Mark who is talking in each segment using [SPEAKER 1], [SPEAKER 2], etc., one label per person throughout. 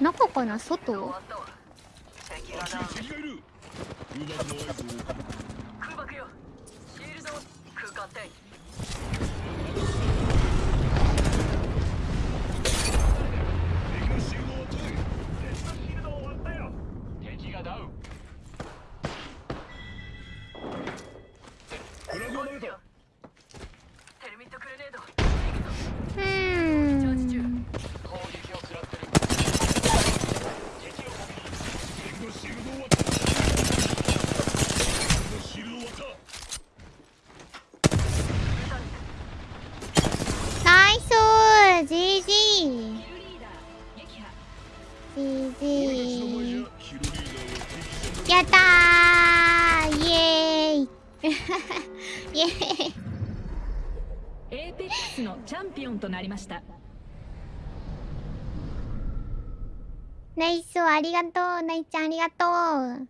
[SPEAKER 1] 中かな？外？
[SPEAKER 2] わったわ敵が
[SPEAKER 3] あっち
[SPEAKER 2] ダウン
[SPEAKER 3] に敵がいる。空爆
[SPEAKER 2] よシールド空間転
[SPEAKER 1] イエーイ。エー
[SPEAKER 4] ペックスのチャンピオンとなりました。
[SPEAKER 1] ナイスありがとうナイちゃんありがとう。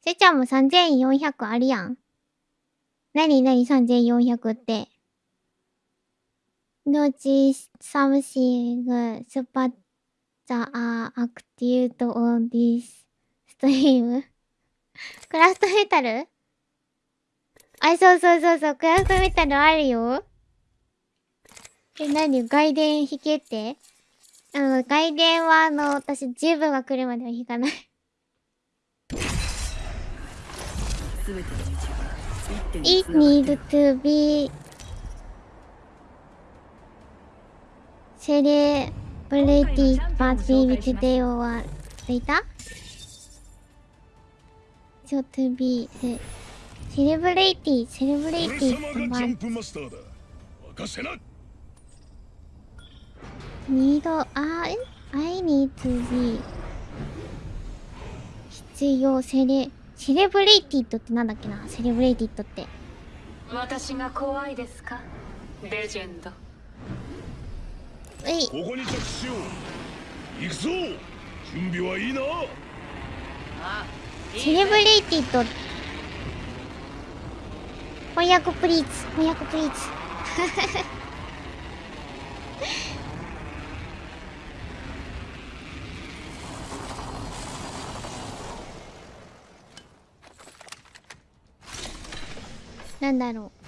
[SPEAKER 1] せちゃんも3400あるやん。なになに3400って？のち something spot the active on this stream クラフトメタル？あ、そうそうそうそう、クラフトメタルあるよ。え、なに外伝弾けって？あの、外伝はあの、私、十分が来るまでは弾かない。It need to be celebrated party with day or later? So to be ce- celebrated,
[SPEAKER 3] 俺
[SPEAKER 1] celebrated
[SPEAKER 3] 様がジャンプマスターだ任せな
[SPEAKER 1] ？need, あ、え I need to be 必要、セレ、セレブレイティッドってなんだっけな？セレブレイティッドって。
[SPEAKER 2] 私が怖いですかレジェンド
[SPEAKER 1] えい、
[SPEAKER 3] ここに着地しよう行くぞ準備はいいな
[SPEAKER 2] あ
[SPEAKER 1] セレブレイティと。翻訳プリーツ、翻訳プリーツ。なんだろう。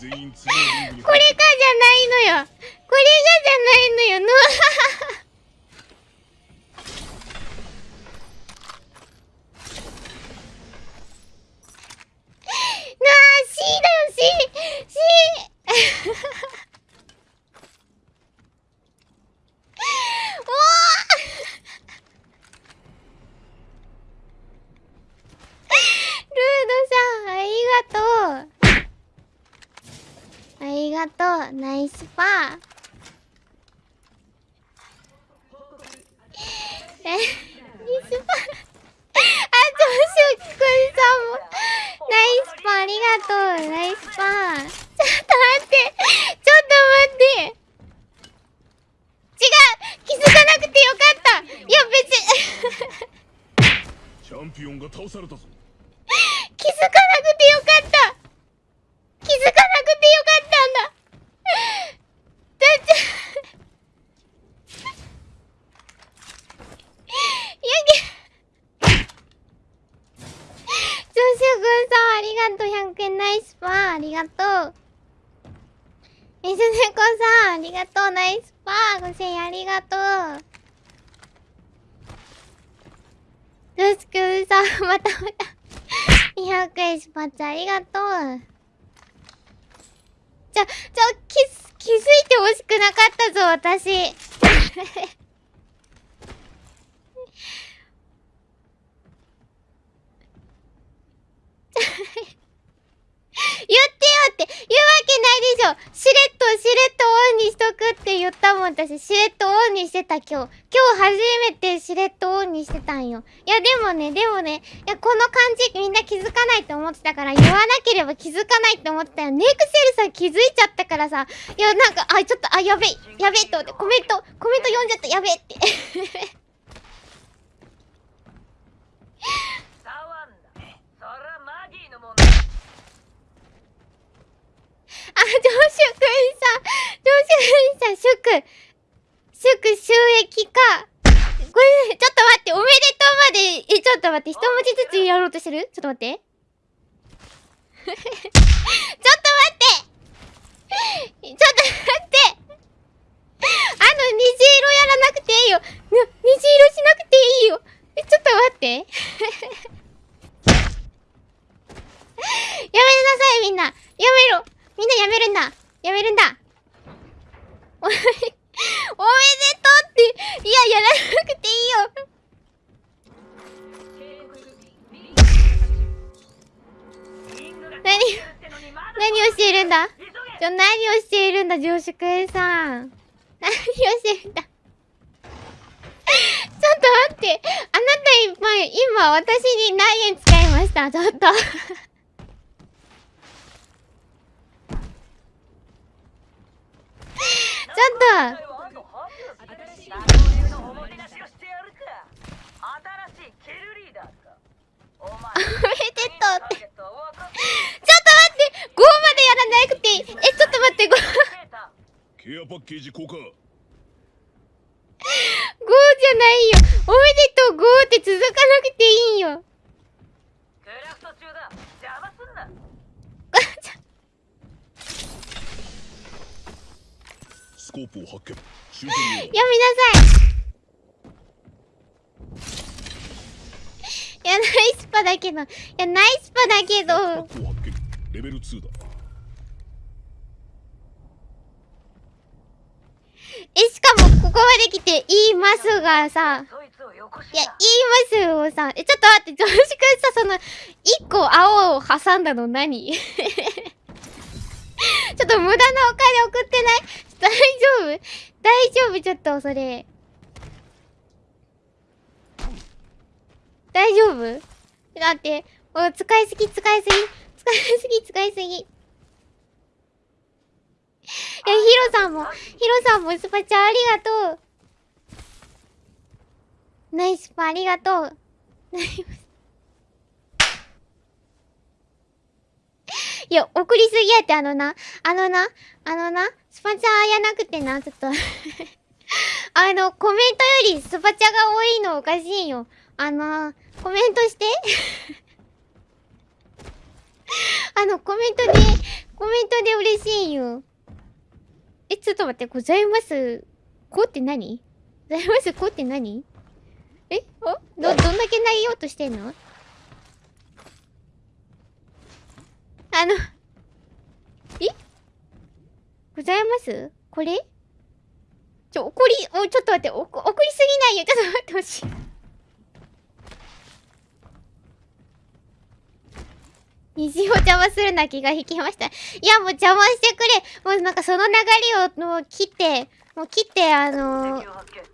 [SPEAKER 3] 全員次のリングに
[SPEAKER 1] これがじゃないのよ。これがじゃないのよ。ぬわなあ、C だよ、C! C! おールードさん、ありがとう。ありがとう、ナイスパー。え、ナイスパー。あ、どうしよう、キくんさんも。ナイスパー、ありがとう、ナイスパー。ちょっと待って、ちょっと待って。違う気づかなくてよかったいや、別に。
[SPEAKER 3] チャンピオンが倒されたぞ
[SPEAKER 1] 気づかなくてよかった気づかなくてよかったんだだってやけジョシュくんさんありがとう100円ナイスパーありがとう水猫さんありがとうナイスパー5000円ありがとうジョシュくんさんまたまた200円スパッツありがとう。ちょ、ちょ、気づ、気づいてほしくなかったぞ、私。言 言ってよって言うわけないでしょ。しれっとしれっとオンにしとくって言ったもん。私しれっとオンにしてた今日。今日初めてしれっとオンにしてたんよ。いやでもねでもねいやこの感じみんな気づかないと思ってたから言わなければ気づかないって思ってたよ。ネクセルさん気づいちゃったからさ。いやなんかあちょっとあやべえ。やべえと思って。コメントコメント読んじゃった。やべえって
[SPEAKER 2] 触んなそらマギーのもんだ
[SPEAKER 1] あ、上司くんさん、上司くんさん、祝、祝収益か。これ、ちょっと待って、おめでとうまで、え、ちょっと待って、一文字ずつやろうとしてる？ちょっと待って。ちょっと待ってちょっと待ってあの、虹色やらなくていいよ。虹色しなくていいよ。ちょっと待って。やめなさい、みんな。やめろ。みんなやめるんだ。やめるんだ。お め、でとうって、いや、やらなくていいよ。何、何をしているんだ？ちょ、何をしているんだ、上司くんさん。何をしてるんだ？ちょっと待って。あなた今、今、私に何円使いました？ちょっと。ちょっと
[SPEAKER 2] 新しいのおもてなしをしてやるか新しいキルリーダーかお前
[SPEAKER 1] おめでとうって。ちょっと
[SPEAKER 2] 分かっ
[SPEAKER 1] 待って !5 までやらなくていいえ、ちょっと待って、5、5
[SPEAKER 2] た
[SPEAKER 3] ケージ交換
[SPEAKER 1] じゃないよ。おめでとう !5 って続かなくていいよ。
[SPEAKER 2] クラフト中だ。邪魔すんな。
[SPEAKER 3] スコープを発見。
[SPEAKER 1] やめなさい。いや、ナイスパだけど、いや、ナイスパだけど、
[SPEAKER 3] レベル2だ
[SPEAKER 1] え、しかも、ここまで来て、言いますがさ、
[SPEAKER 2] い
[SPEAKER 1] や、言いますよさ、え、ちょっと待って、常識さ、その、一個青を挟んだの何？ちょっと無駄なお金送ってない？大丈夫？大丈夫？ちょっと、それ。大丈夫？だって、お使いすぎ、使いすぎ、使いすぎ、使いすぎ。いや、ヒロさんも、ヒロさんもスパチャありがとう。ナイスパありがとう。いや、送りすぎやって、あのな、あのな、あのな、スパチャやなくてな、ちょっと あの、コメントよりスパチャが多いのおかしいよ。あの、コメントして。あの、コメントで、コメントで嬉しいよ。え、ちょっと待って、ございます。こうって何？ございます。こうって何？え？おど、どんだけ投げようとしてんの？あの、え？ございますこれ？ちょ、怒り、お、ちょっと待って、おこ怒りすぎないよ。ちょっと待ってほしい。虹を邪魔するな気が引きました。いや、もう邪魔してくれ。もうなんかその流れをもう切って、もう切って、あのー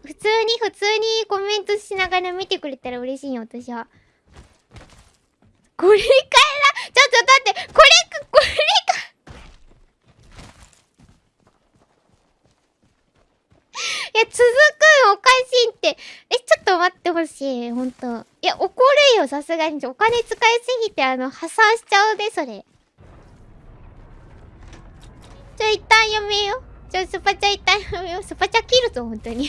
[SPEAKER 1] 普通に普通にコメントしながら見てくれたら嬉しいよ私はこれから？ちょっと待ってこれこれかいや続くん？おかしいって。えちょっと待ってほしい。ほんといや怒るよ。さすがに。お金使いすぎてあの破産しちゃうでそれ。ちょ一旦やめよう。ちょスパチャ一旦やめよスパチャ切るぞ本当に。い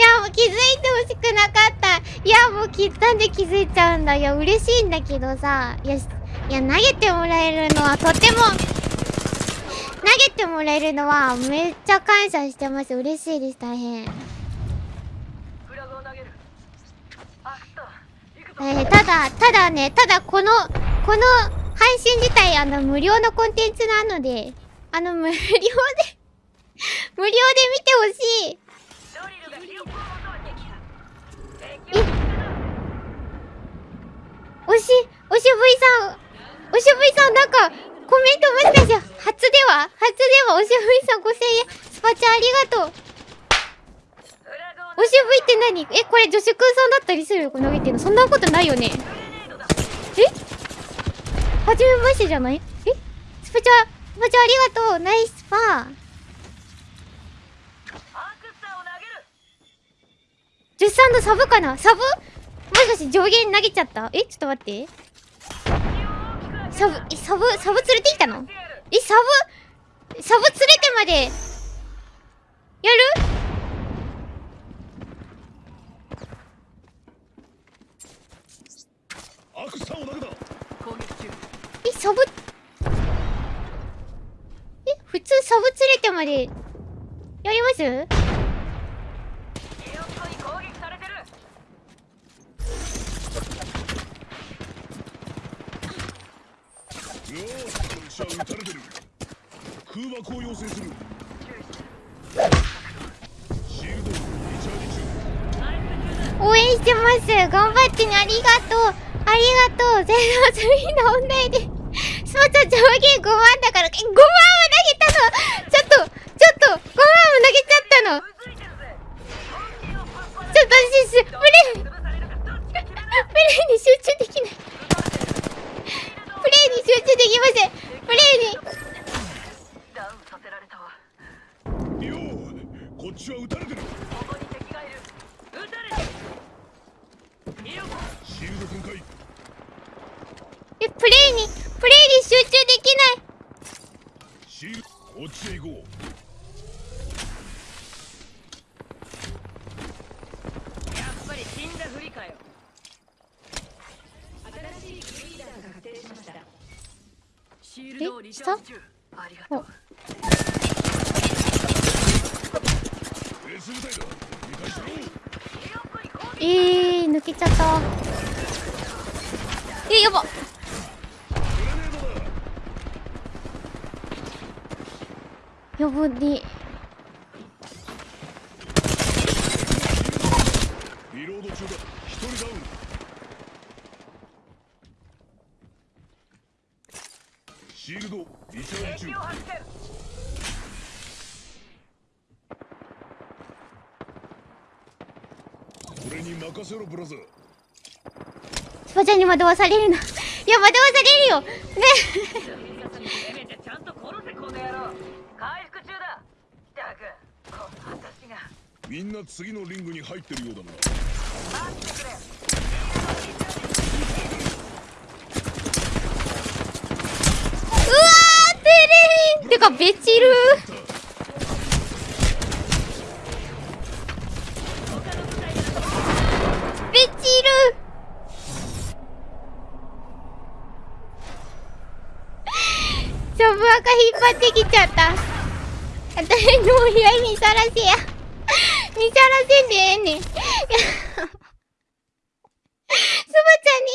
[SPEAKER 1] やもう気づいてほしくなかった。いやもう切ったんで気づいちゃうんだ。いや嬉しいんだけどさ。いやいや投げてもらえるのはとても投げてもらえるのはめっちゃ感謝してます。嬉しいです。大変。えーただ、ただね、ただこの、この配信自体、あの、無料のコンテンツなので、あの、無料で 無料で見てほしい。
[SPEAKER 2] ドリルが記憶を求めてきた敵を見つけた
[SPEAKER 1] 惜しい、惜しぶいさん、おしぶいさんなんか、コメントもしかして、初では？初では？おしぶいさん5000円、スパチャありがとう。おしぶいって何？え、これ女子くんさんだったりするよ、これ投げてるの。そんなことないよね。え？はじめましてじゃない？え？スパチャ、スパチャありがとう。ナイスパー。
[SPEAKER 2] アクスターを投げる
[SPEAKER 1] ジュッサンのサブかな？サブ？もしかして上限投げちゃった？え？ちょっと待って。サブ、え、サブ、サブ連れてきたの？え、サブ、サブ連れてまで、やる？え、サブ、え、普通サブ連れてまで、やります
[SPEAKER 2] ヒヨッコに攻撃されてる
[SPEAKER 3] よしこいつは撃たれてる空爆を要請するシールドリチャージ中
[SPEAKER 1] 応援してます。頑張ってね。ありがとう。ありがとう。ゼロスリーの問題でスパチャ上限5万だから。え5万は投げたのちょっとちょっと5万も投げちゃったの
[SPEAKER 2] うずいてるぜ本気をパッパ
[SPEAKER 1] ちょっと私すプレイ
[SPEAKER 2] 潰されるかどっちか決めな
[SPEAKER 1] プレイに集中できないプレイに集中できませんプレイに
[SPEAKER 2] ダウンさせられたわ
[SPEAKER 3] ようこっちは撃たれてる
[SPEAKER 2] ここに敵がいる撃たれてヒヨッコ
[SPEAKER 3] シールド展開
[SPEAKER 1] えプレイにプレイに集中できない
[SPEAKER 3] シールこっちへ行こ
[SPEAKER 2] やっぱり死んだふりかよ
[SPEAKER 4] 新しいリーダーが確定しました
[SPEAKER 5] シールドをリチャージ中
[SPEAKER 2] ありがとう
[SPEAKER 1] えー、抜けちゃった。え
[SPEAKER 3] ー
[SPEAKER 1] やば。ね。
[SPEAKER 3] リロード中だ一人ダウンシールドリチャージ中。
[SPEAKER 2] 敵を発見
[SPEAKER 3] 俺に任せろブラザー。
[SPEAKER 1] スパチャに惑わされるな。いや、惑わされるよ。ね。
[SPEAKER 3] みんな次のリングに入ってるようだな。
[SPEAKER 2] 待ってくれ
[SPEAKER 1] うわー、テレビてか、ベチルベチルジョブアカ引っ張ってきちゃった。私の依頼見さらせや。見さらせんでええねん。スバちゃんに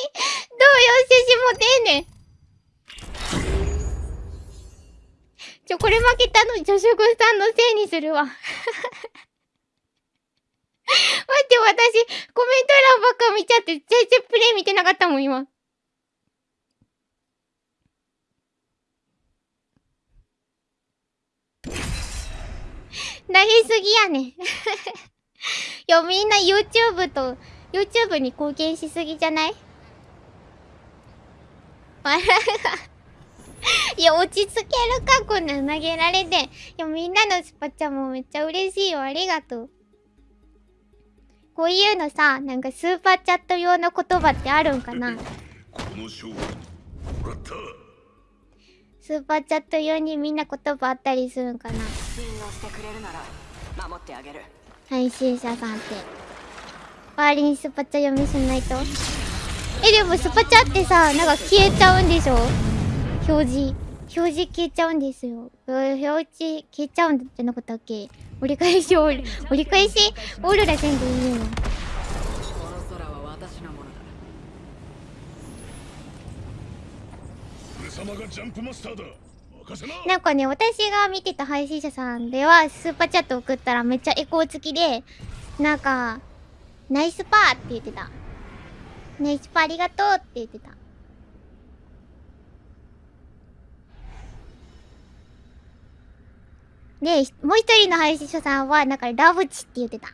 [SPEAKER 1] 動揺してしもてええねん。これ負けたの、女職さんのせいにするわ。待って、私、コメント欄ばっか見ちゃって、全然プレイ見てなかったもん、今。投げすぎやねん。いや、みんな YouTube と、YouTube に貢献しすぎじゃない？笑 ういや、落ち着けるか、こんなん投げられて。いや、みんなのスパチャもめっちゃ嬉しいよ。ありがとう。こういうのさ、なんかスーパーチャット用の言葉ってあるんかな？スーパーチャット用にみんな言葉あったりするんかな？配信者さんって。周りにスパチャ読みしないと？え、でもスパチャってさ、なんか消えちゃうんでしょ？表示。表示消えちゃうんですよ。うん表示消えちゃうんじゃなかったっけ？折り返しオール、折り返し？オールらせんでいいよ。
[SPEAKER 3] な
[SPEAKER 1] んかね、私が見てた配信者さんでは、スーパーチャット送ったらめっちゃエコー付きで、なんか、ナイスパーって言ってた。ナイスパーありがとうって言ってた。で、もう一人の配信者さんは、なんかラブチって言ってた。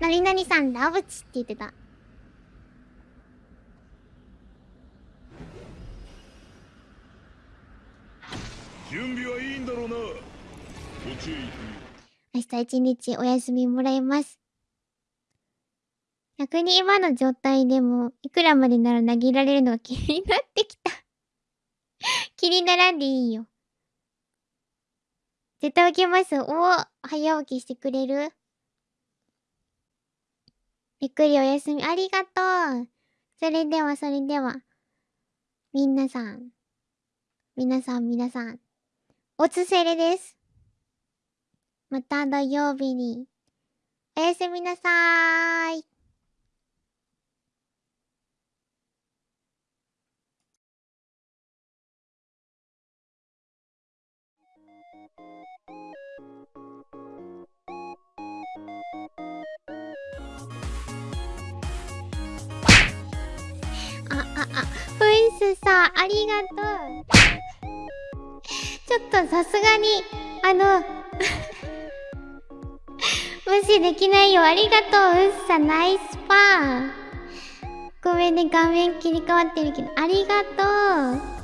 [SPEAKER 1] なになにさん、ラブチって言ってた。
[SPEAKER 3] 準備はいいんだろうなこっちへ行くよ
[SPEAKER 1] 明日一日お休みもらいます。逆に今の状態でも、いくらまでなら投げられるのが気になってきた。気にならんでいいよ。絶対起きます。お早起きしてくれる？ゆっくりお休み、ありがとう。それでは、それでは。みなさん。皆さん、皆さん。おつせれです。また土曜日に。おやすみなさーい。あ、あ、あ、プリンスさん、ありがとう。ちょっとさすがに、あの、無視できないよ。ありがとう。うっさ、ナイスパン。ごめんね、画面切り替わってるけど、ありがとう。